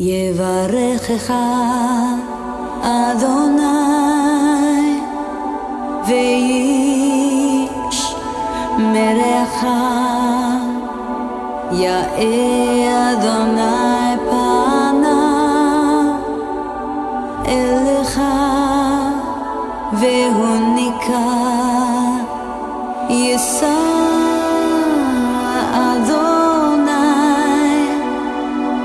יברכך אדוני ואיש מרעך יאה אדוני פניו אליך והוא ניכר יישא